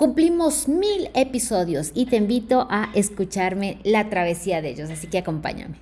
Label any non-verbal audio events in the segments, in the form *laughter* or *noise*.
Cumplimos mil episodios y te invito a escucharme la travesía de ellos, así que acompáñame.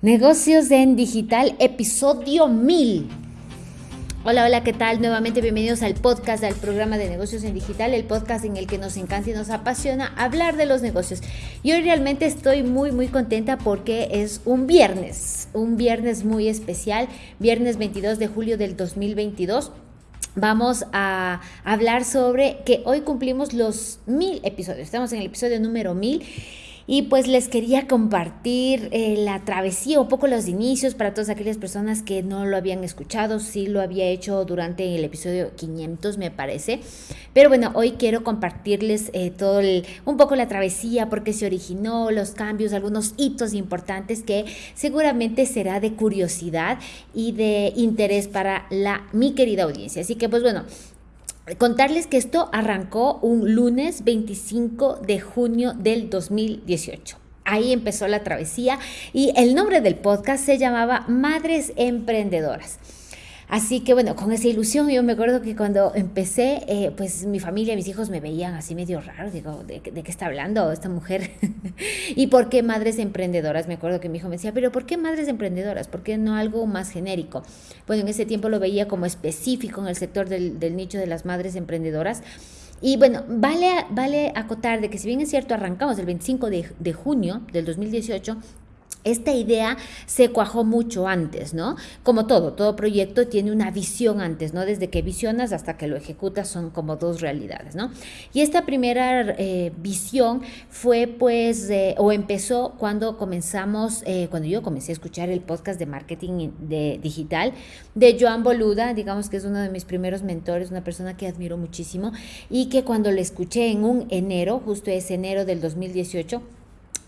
Negocios en Digital, episodio 1000. Hola, hola, ¿qué tal? Nuevamente bienvenidos al podcast del programa de negocios en digital, el podcast en el que nos encanta y nos apasiona hablar de los negocios. Y hoy realmente estoy muy, muy contenta porque es un viernes, un viernes muy especial, viernes 22 de julio del 2022 vamos a hablar sobre que hoy cumplimos los mil episodios. Estamos en el episodio número mil y pues les quería compartir eh, la travesía, un poco los inicios para todas aquellas personas que no lo habían escuchado, sí lo había hecho durante el episodio 500 me parece, pero bueno, hoy quiero compartirles eh, todo el, un poco la travesía, porque se originó, los cambios, algunos hitos importantes que seguramente será de curiosidad y de interés para la mi querida audiencia. Así que pues bueno, Contarles que esto arrancó un lunes 25 de junio del 2018. Ahí empezó la travesía y el nombre del podcast se llamaba Madres Emprendedoras. Así que bueno, con esa ilusión yo me acuerdo que cuando empecé, eh, pues mi familia, mis hijos me veían así medio raro, digo, ¿de, qué está hablando esta mujer? *laughs* ¿Y por qué madres emprendedoras? Me acuerdo que mi hijo me decía, pero ¿por qué madres emprendedoras? ¿Por qué no algo más genérico? Bueno, en ese tiempo lo veía como específico en el sector del, nicho de las madres emprendedoras. Y bueno, vale, vale acotar de que si bien es cierto, arrancamos el 25 de, de junio del 2018, esta idea se cuajó mucho antes, ¿no? Como todo, todo proyecto tiene una visión antes, ¿no? Desde que visionas hasta que lo ejecutas son como dos realidades, ¿no? Y esta primera eh, visión fue pues, o empezó cuando comenzamos, eh, cuando yo comencé a escuchar el podcast de marketing de, digital de Joan Boluda, digamos que es uno de mis primeros mentores, una persona que admiro muchísimo y que cuando le escuché en un enero, justo ese enero del 2018,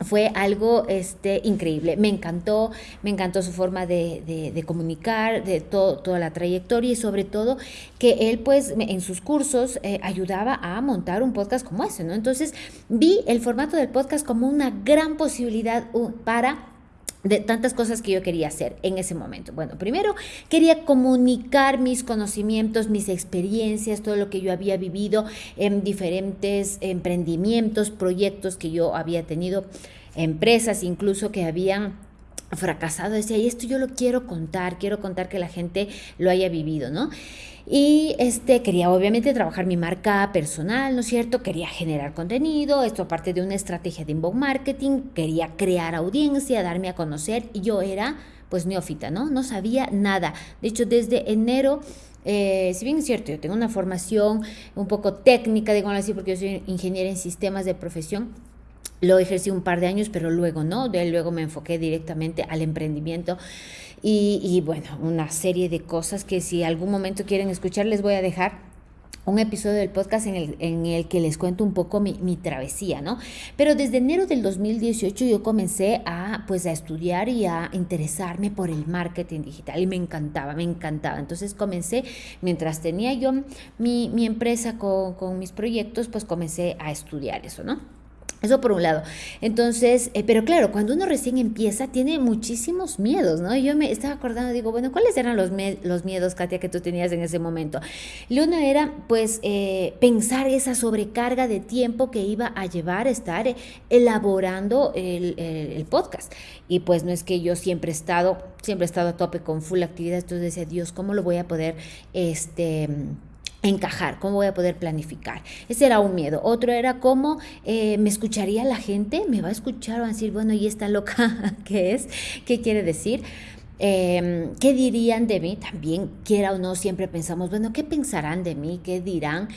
fue algo este, increíble. Me encantó, me encantó su forma de, comunicar, de toda la trayectoria y sobre todo que él pues en sus cursos eh, ayudaba a montar un podcast como ese, ¿no? Entonces vi el formato del podcast como una gran posibilidad para de tantas cosas que yo quería hacer en ese momento. Bueno, primero quería comunicar mis conocimientos, mis experiencias, todo lo que yo había vivido en diferentes emprendimientos, proyectos que yo había tenido, empresas incluso que habían fracasado. Decía, y esto yo lo quiero contar, quiero contar que la gente lo haya vivido, ¿no? Y este, quería obviamente trabajar mi marca personal, ¿no es cierto? Quería generar contenido, esto aparte de una estrategia de inbound marketing, quería crear audiencia, darme a conocer y yo era pues neófita, ¿no? No sabía nada. De hecho, desde enero eh, si bien es cierto, yo tengo una formación un poco técnica, digo así, porque yo soy ingeniera en sistemas de profesión, lo ejercí un par de años, pero luego no, de luego me enfoqué directamente al emprendimiento y, bueno, una serie de cosas que si algún momento quieren escuchar les voy a dejar un episodio del podcast en el, en el que les cuento un poco mi, mi, travesía, ¿no? Pero desde enero del 2018 yo comencé a, pues, a estudiar y a interesarme por el marketing digital y me encantaba, me encantaba. Entonces comencé, mientras tenía yo mi, mi empresa con, con mis proyectos, pues comencé a estudiar eso, ¿no? Eso por un lado. Entonces, eh, pero claro, cuando uno recién empieza, tiene muchísimos miedos, ¿no? Yo me estaba acordando, digo, bueno, ¿cuáles eran los, los miedos, Katia, que tú tenías en ese momento? Y uno era, pues, eh, pensar esa sobrecarga de tiempo que iba a llevar estar elaborando el, el, podcast. Y pues no es que yo siempre he estado, siempre he estado a tope con full actividad, entonces decía, Dios, ¿cómo lo voy a poder, este encajar, cómo voy a poder planificar. Ese era un miedo. Otro era cómo eh, me escucharía la gente, me va a escuchar, va a decir, bueno, ¿y esta loca *laughs* qué es? ¿Qué quiere decir? Em, ¿Qué dirían de mí? También, quiera o no, siempre pensamos, bueno, ¿qué pensarán de mí? ¿Qué dirán?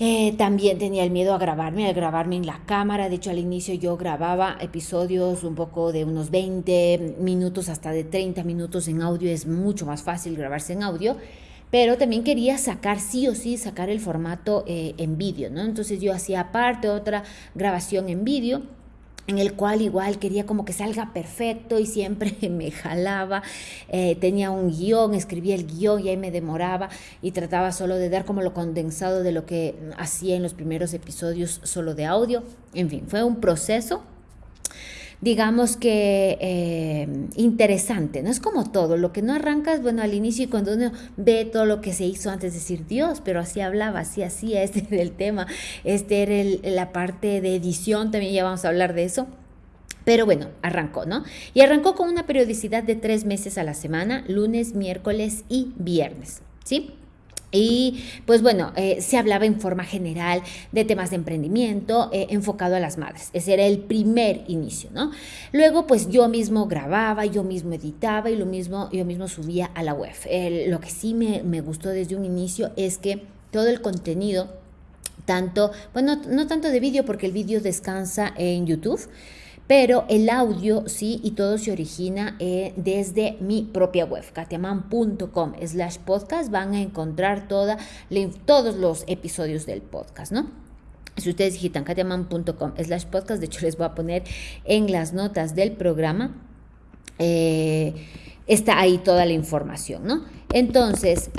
Eh, también tenía el miedo a grabarme, a grabarme en la cámara. De hecho, al inicio yo grababa episodios un poco de unos 20 minutos hasta de 30 minutos en audio. Es mucho más fácil grabarse en audio pero también quería sacar sí o sí, sacar el formato eh, en vídeo, ¿no? Entonces yo hacía aparte otra grabación en vídeo en el cual igual quería como que salga perfecto y siempre *laughs* me jalaba, eh, tenía un guion, escribía el guion y ahí me demoraba y trataba solo de dar como lo condensado de lo que hacía en los primeros episodios solo de audio. En fin, fue un proceso digamos que eh, interesante, ¿no? Es como todo, lo que no arrancas, bueno, al inicio y cuando uno ve todo lo que se hizo antes de decir Dios, pero así hablaba, así hacía, *laughs* este era el tema, este era la parte de edición, también ya vamos a hablar de eso. Pero bueno, arrancó, ¿no? Y arrancó con una periodicidad de tres meses a la semana, lunes, miércoles y viernes, ¿sí? Y pues bueno, eh, se hablaba en forma general de temas de emprendimiento eh, enfocado a las madres. Ese era el primer inicio, ¿no? Luego pues yo mismo grababa, yo mismo editaba y lo mismo, yo mismo subía a la web. lo que sí me, me gustó desde un inicio es que todo el contenido, tanto, bueno, no tanto de vídeo porque el vídeo descansa en YouTube, pero el audio sí y todo se origina eh, desde mi propia web, katiaman.com slash podcast. Van a encontrar toda, todos los episodios del podcast, ¿no? Si ustedes digitan katiaman.com slash podcast, de hecho les voy a poner en las notas del programa, eh, está ahí toda la información, ¿no? Entonces,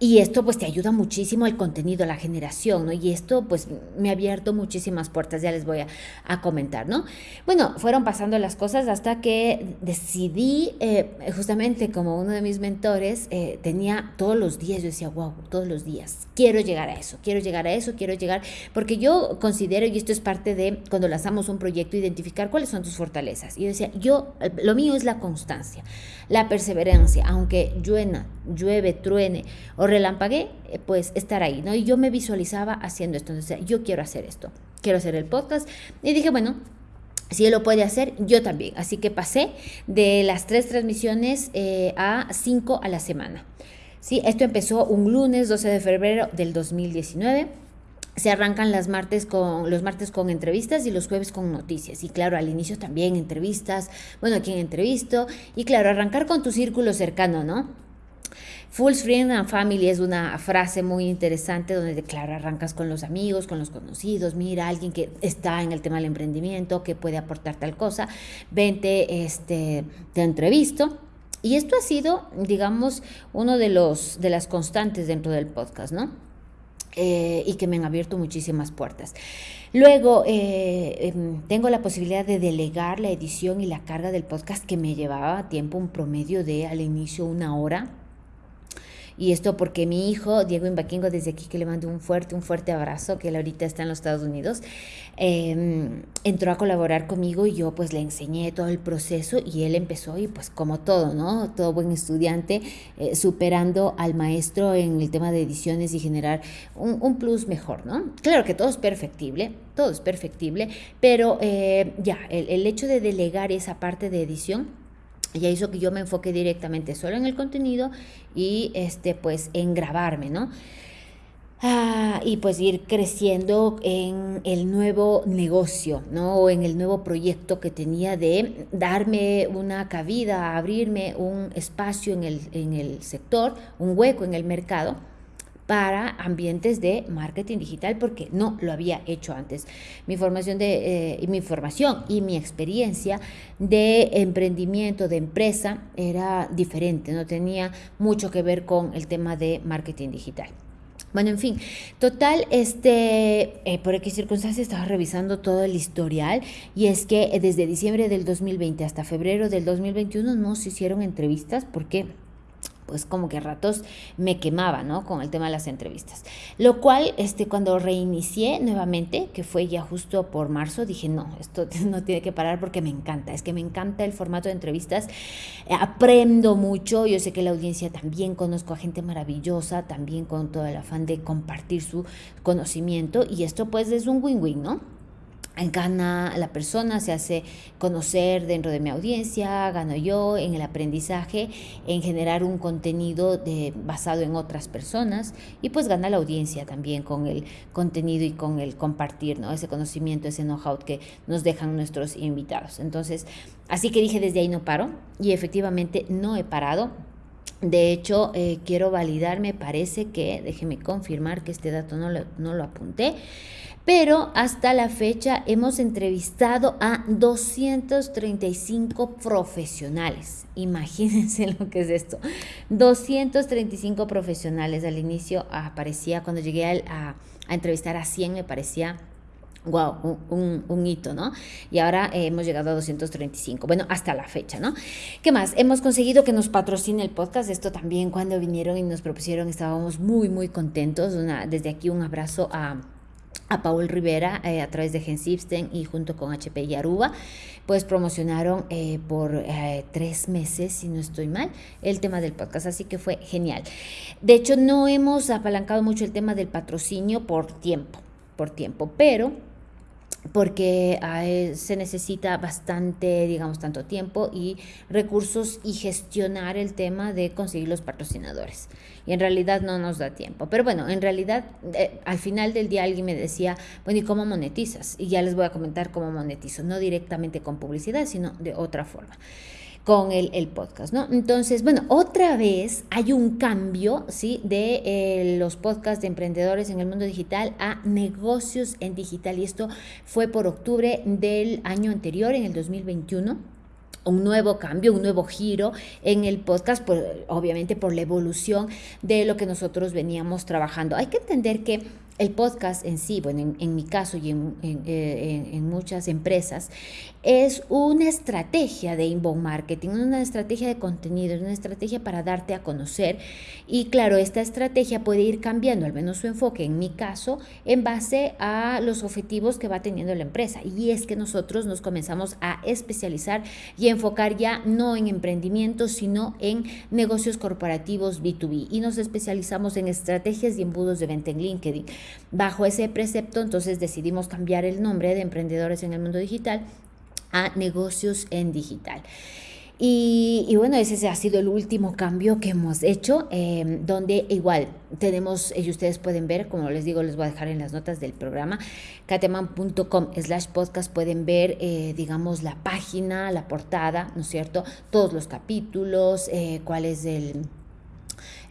y esto pues te ayuda muchísimo al contenido, la generación, ¿no? Y esto pues me ha abierto muchísimas puertas, ya les voy a, comentar, ¿no? Bueno, fueron pasando las cosas hasta que decidí, eh, justamente como uno de mis mentores, eh, tenía todos los días, yo decía, wow, todos los días, quiero llegar a eso, quiero llegar a eso, quiero llegar, porque yo considero, y esto es parte de cuando lanzamos un proyecto, identificar cuáles son tus fortalezas. Y yo decía, yo, lo mío es la constancia, la perseverancia, aunque lluena, llueve, truene relampagué, eh, pues estar ahí, ¿no? Y yo me visualizaba haciendo esto, entonces yo quiero hacer esto, quiero hacer el podcast. Y dije, bueno, si él lo puede hacer, yo también. Así que pasé de las tres transmisiones eh, a cinco a la semana. Sí, esto empezó un lunes 12 de febrero del 2019 se arrancan las martes con, los martes con entrevistas y los jueves con noticias. Y claro, al inicio también entrevistas, bueno, quién entrevisto. Y claro, arrancar con tu círculo cercano, ¿no? Full Friend and Family es una frase muy interesante donde, claro, arrancas con los amigos, con los conocidos, mira, alguien que está en el tema del emprendimiento, que puede aportar tal cosa, vente, este, te entrevisto. Y esto ha sido, digamos, uno de los de las constantes dentro del podcast, ¿no? Eh, y que me han abierto muchísimas puertas. Luego, eh, em, tengo la posibilidad de delegar la edición y la carga del podcast que me llevaba tiempo, un promedio de al inicio una hora y esto porque mi hijo, Diego Imbaquingo, desde aquí que le mando un fuerte, un fuerte abrazo, que él ahorita está en los Estados Unidos, em, entró a colaborar conmigo y yo pues le enseñé todo el proceso y él empezó y pues como todo, ¿no? Todo buen estudiante, eh, superando al maestro en el tema de ediciones y generar un, plus mejor, ¿no? Claro que todo es perfectible, todo es perfectible, pero eh, ya, el, el hecho de delegar esa parte de edición, ya hizo que yo me enfoque directamente solo en el contenido y este pues en grabarme, ¿no? Ah, y pues ir creciendo en el nuevo negocio, ¿no? O en el nuevo proyecto que tenía de darme una cabida, abrirme un espacio en el, en el sector, un hueco en el mercado para ambientes de marketing digital porque no lo había hecho antes. Mi formación de eh, mi formación y mi experiencia de emprendimiento de empresa era diferente, no tenía mucho que ver con el tema de marketing digital. Bueno, en fin, total, este, eh, por X circunstancias estaba revisando todo el historial y es que desde diciembre del 2020 hasta febrero del 2021 no se hicieron entrevistas porque pues como que a ratos me quemaba, ¿no? Con el tema de las entrevistas. Lo cual, este, cuando reinicié nuevamente, que fue ya justo por marzo, dije, no, esto *laughs* no tiene que parar porque me encanta, es que me encanta el formato de entrevistas, aprendo mucho, yo sé que la audiencia también conozco a gente maravillosa, también con todo el afán de compartir su conocimiento y esto pues es un win-win, ¿no? Gana la persona, se hace conocer dentro de mi audiencia, gano yo en el aprendizaje, en generar un contenido basado en otras personas y pues gana la audiencia también con el contenido y con el compartir, ¿no? Ese conocimiento, ese know-how que nos dejan nuestros invitados. Entonces, así que dije desde ahí no paro y efectivamente no he parado. De hecho, eh, quiero validar, me parece que, déjeme confirmar que este dato no lo, no lo apunté, Pero hasta la fecha hemos entrevistado a 235 profesionales. Imagínense *laughs* lo que es esto. 235 profesionales. Al inicio aparecía, cuando llegué a, entrevistar a 100, me parecía wow, un, hito, ¿no? Y ahora eh, hemos llegado a 235, bueno, hasta la fecha, ¿no? ¿Qué más? Hemos conseguido que nos patrocine el podcast, esto también cuando vinieron y nos propusieron estábamos muy, muy contentos, desde aquí un abrazo a a Paul Rivera eh, a través de Gensipsten y junto con HP y Aruba, pues promocionaron eh, por tres meses, si no estoy mal, el tema del podcast, así que fue genial. De hecho, no hemos apalancado mucho el tema del patrocinio por tiempo, por tiempo, pero porque se necesita bastante, digamos, tanto tiempo y recursos y gestionar el tema de conseguir los patrocinadores. Y en realidad no nos da tiempo. Pero bueno, en realidad eh, al final del día alguien me decía, bueno, ¿y cómo monetizas? Y ya les voy a comentar cómo monetizo, no directamente con publicidad, sino de otra forma con el, podcast, ¿no? Entonces, bueno, otra vez hay un cambio, ¿sí? De eh, los podcasts de emprendedores en el mundo digital a negocios en digital. Y esto fue por octubre del año anterior, en el 2021 un nuevo cambio, un nuevo giro en el podcast, obviamente por la evolución de lo que nosotros veníamos trabajando. Hay que entender que el podcast en sí, bueno, en, mi caso y eh, en, muchas empresas, es una estrategia de inbound marketing, una estrategia de contenido, una estrategia para darte a conocer. Y claro, esta estrategia puede ir cambiando, al menos su enfoque, en mi caso, en base a los objetivos que va teniendo la empresa. Y es que nosotros nos comenzamos a especializar y enfocar ya no en emprendimiento, sino en negocios corporativos B2B. Y nos especializamos en estrategias y embudos de venta en LinkedIn. Bajo ese precepto, entonces decidimos cambiar el nombre de Emprendedores en el Mundo Digital a Negocios en Digital. Y, bueno, ese ha sido el último cambio que hemos hecho, em, donde igual tenemos, y ustedes pueden ver, como les digo, les voy a dejar en las notas del programa, cateman.com slash podcast, pueden ver, eh, digamos, la página, la portada, ¿no es cierto? Todos los capítulos, eh, cuál es el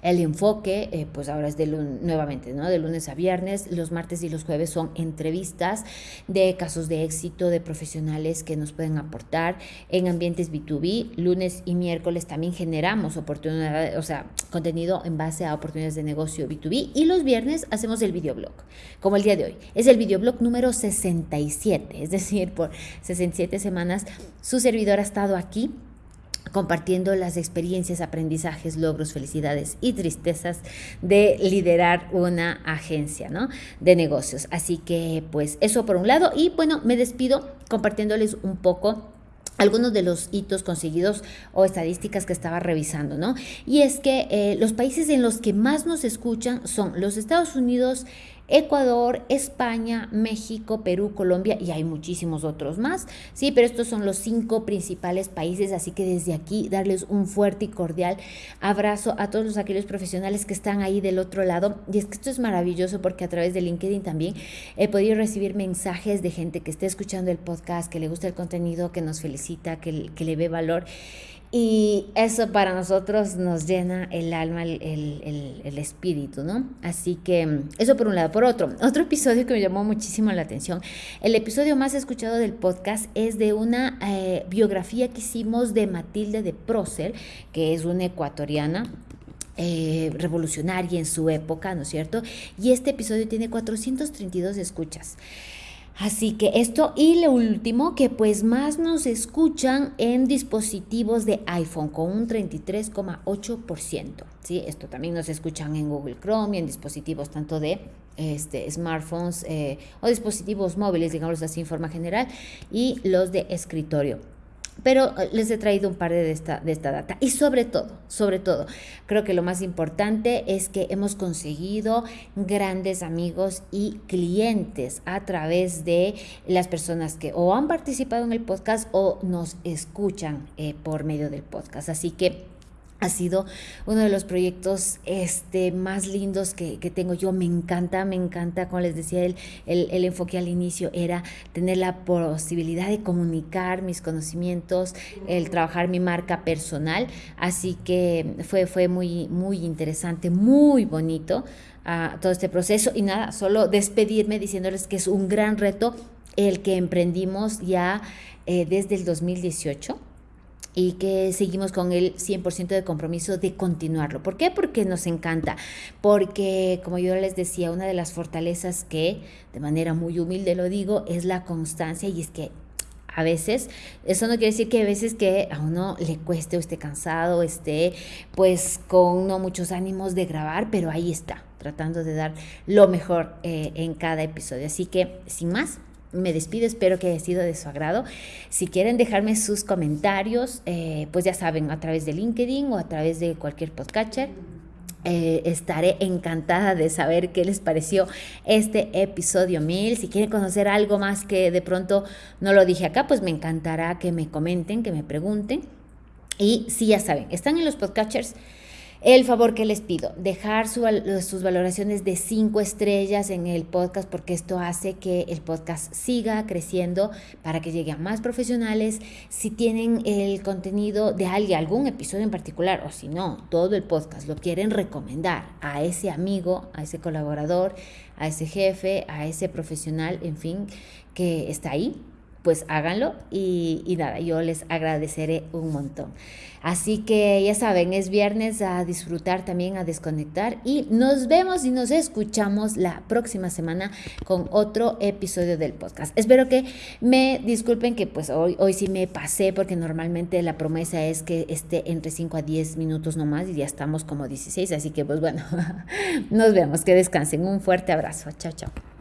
el enfoque, eh, pues ahora es de nuevamente, ¿no? De lunes a viernes. Los martes y los jueves son entrevistas de casos de éxito de profesionales que nos pueden aportar en ambientes B2B. Lunes y miércoles también generamos oportunidades, o sea, contenido en base a oportunidades de negocio B2B. Y los viernes hacemos el videoblog, como el día de hoy. Es el videoblog número 67, es decir, por 67 semanas su servidor ha estado aquí compartiendo las experiencias, aprendizajes, logros, felicidades y tristezas de liderar una agencia ¿no? de negocios. Así que pues eso por un lado y bueno, me despido compartiéndoles un poco algunos de los hitos conseguidos o estadísticas que estaba revisando, ¿no? Y es que eh, los países en los que más nos escuchan son los Estados Unidos, Ecuador, España, México, Perú, Colombia y hay muchísimos otros más, sí, pero estos son los cinco principales países, así que desde aquí darles un fuerte y cordial abrazo a todos los aquellos profesionales que están ahí del otro lado. Y es que esto es maravilloso porque a través de LinkedIn también he podido recibir mensajes de gente que esté escuchando el podcast, que le gusta el contenido, que nos felicita, que le ve valor. Y eso para nosotros nos llena el alma, el, espíritu, ¿no? Así que eso por un lado. Por otro, otro episodio que me llamó muchísimo la atención, el episodio más escuchado del podcast es de una eh, biografía que hicimos de Matilde de Prócer, que es una ecuatoriana. Eh, revolucionaria en su época, ¿no es cierto? Y este episodio tiene 432 escuchas. Así que esto y lo último, que pues más nos escuchan en dispositivos de iPhone con un 33,8%. ¿sí? Esto también nos escuchan en Google Chrome y en dispositivos tanto de este, smartphones eh, o dispositivos móviles, digamos así en forma general, y los de escritorio. Pero eh, les he traído un par de esta, de esta data. Y sobre todo, sobre todo, creo que lo más importante es que hemos conseguido grandes amigos y clientes a través de las personas que o han participado en el podcast o nos escuchan eh, por medio del podcast. Así que ha sido uno de los proyectos este, más lindos que, tengo yo. Me encanta, me encanta, como les decía, el, el, enfoque al inicio era tener la posibilidad de comunicar mis conocimientos, el trabajar mi marca personal. Así que fue, fue muy, muy interesante, muy bonito uh, todo este proceso. Y nada, solo despedirme diciéndoles que es un gran reto el que emprendimos ya eh, desde el 2018 y que seguimos con el 100% de compromiso de continuarlo. ¿Por qué? Porque nos encanta, porque como yo les decía, una de las fortalezas que de manera muy humilde lo digo es la constancia y es que a veces, eso no quiere decir que a veces que a uno le cueste o esté cansado, esté pues con no muchos ánimos de grabar, pero ahí está, tratando de dar lo mejor eh, en cada episodio. Así que, sin más, me despido, espero que haya sido de su agrado. Si quieren dejarme sus comentarios, eh, pues ya saben, a través de LinkedIn o a través de cualquier podcatcher. Eh, estaré encantada de saber qué les pareció este episodio 1000. Si quieren conocer algo más que de pronto no lo dije acá, pues me encantará que me comenten, que me pregunten. Y si ya saben, están en los podcatchers el favor que les pido, dejar sus valoraciones de cinco estrellas en el podcast porque esto hace que el podcast siga creciendo para que llegue a más profesionales. Si tienen el contenido de alguien, algún episodio en particular o si no, todo el podcast lo quieren recomendar a ese amigo, a ese colaborador, a ese jefe, a ese profesional, en fin, que está ahí, pues háganlo y, nada, yo les agradeceré un montón. Así que ya saben, es viernes a disfrutar también, a desconectar y nos vemos y nos escuchamos la próxima semana con otro episodio del podcast. Espero que me disculpen que pues hoy, hoy sí me pasé porque normalmente la promesa es que esté entre 5 a 10 minutos nomás y ya estamos como 16, así que pues bueno, *laughs* nos vemos, que descansen. Un fuerte abrazo. Chao, chao.